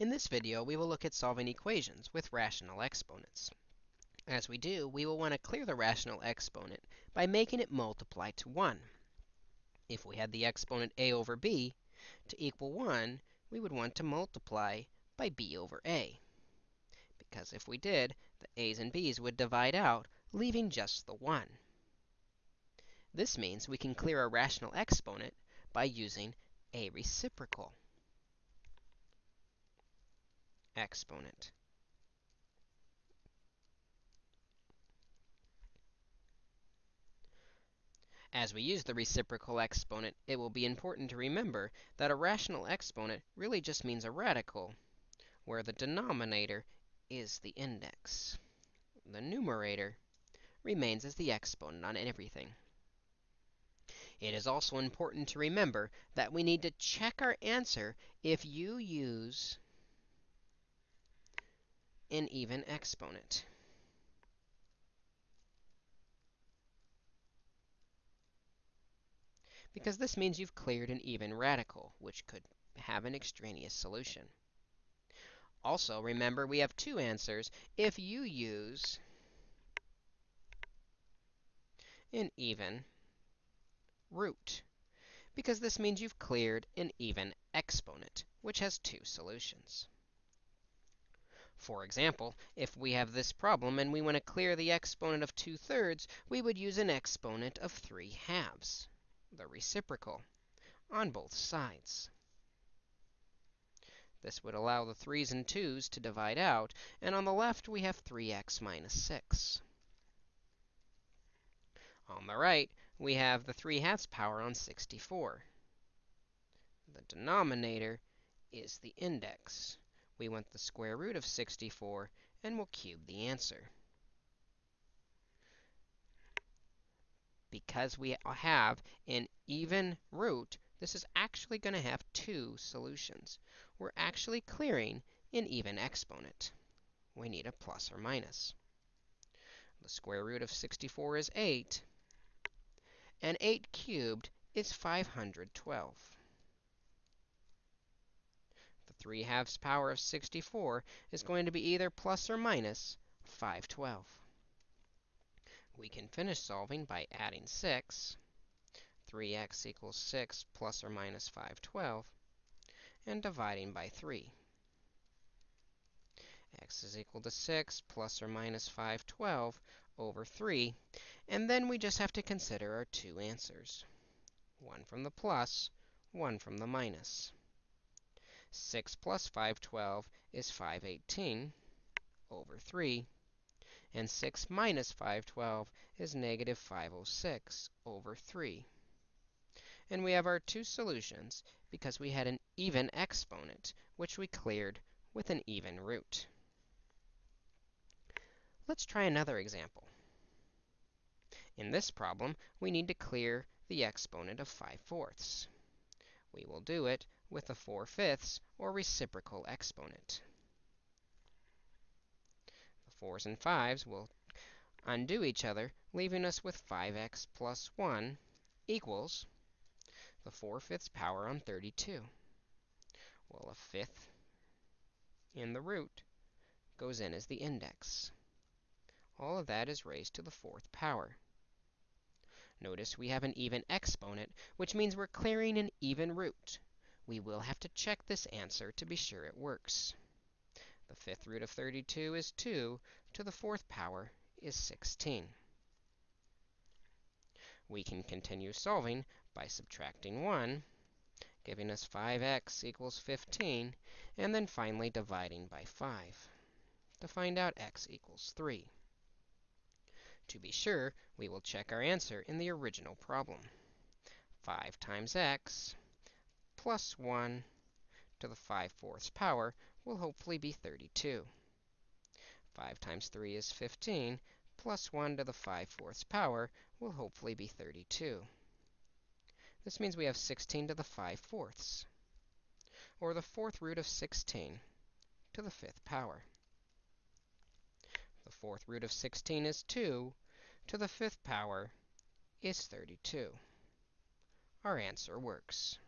In this video, we will look at solving equations with rational exponents. As we do, we will want to clear the rational exponent by making it multiply to 1. If we had the exponent a over b to equal 1, we would want to multiply by b over a. Because if we did, the a's and b's would divide out, leaving just the 1. This means we can clear a rational exponent by using a reciprocal. Exponent. As we use the reciprocal exponent, it will be important to remember that a rational exponent really just means a radical, where the denominator is the index. The numerator remains as the exponent on everything. It is also important to remember that we need to check our answer if you use an even exponent. Because this means you've cleared an even radical, which could have an extraneous solution. Also, remember, we have two answers if you use an even root, because this means you've cleared an even exponent, which has two solutions. For example, if we have this problem and we want to clear the exponent of 2 thirds, we would use an exponent of 3 halves, the reciprocal, on both sides. This would allow the 3's and 2's to divide out, and on the left we have 3x minus 6. On the right, we have the 3 halves power on 64. The denominator is the index. We want the square root of 64, and we'll cube the answer. Because we have an even root, this is actually going to have two solutions. We're actually clearing an even exponent. We need a plus or minus. The square root of 64 is 8, and 8 cubed is 512. 3 halves power of 64 is going to be either plus or minus 512. We can finish solving by adding 6. 3x equals 6 plus or minus 512, and dividing by 3. x is equal to 6 plus or minus 512 over 3. And then we just have to consider our two answers, one from the plus, one from the minus. 6 plus 512 is 518 over 3. And 6 minus 512 is negative 506 over 3. And we have our two solutions because we had an even exponent, which we cleared with an even root. Let's try another example. In this problem, we need to clear the exponent of 5 fourths. We will do it with a 4 fifths or reciprocal exponent. The 4's and 5's will undo each other, leaving us with 5x plus 1 equals the 4 fifths power on 32. Well, a fifth in the root goes in as the index. All of that is raised to the fourth power. Notice we have an even exponent, which means we're clearing an even root we will have to check this answer to be sure it works. The fifth root of 32 is 2 to the fourth power is 16. We can continue solving by subtracting 1, giving us 5x equals 15, and then finally dividing by 5 to find out x equals 3. To be sure, we will check our answer in the original problem. 5 times x plus 1 to the 5 fourths power will hopefully be 32. 5 times 3 is 15, plus 1 to the 5 fourths power will hopefully be 32. This means we have 16 to the 5 fourths, or the fourth root of 16 to the fifth power. The fourth root of 16 is 2 to the fifth power is 32. Our answer works.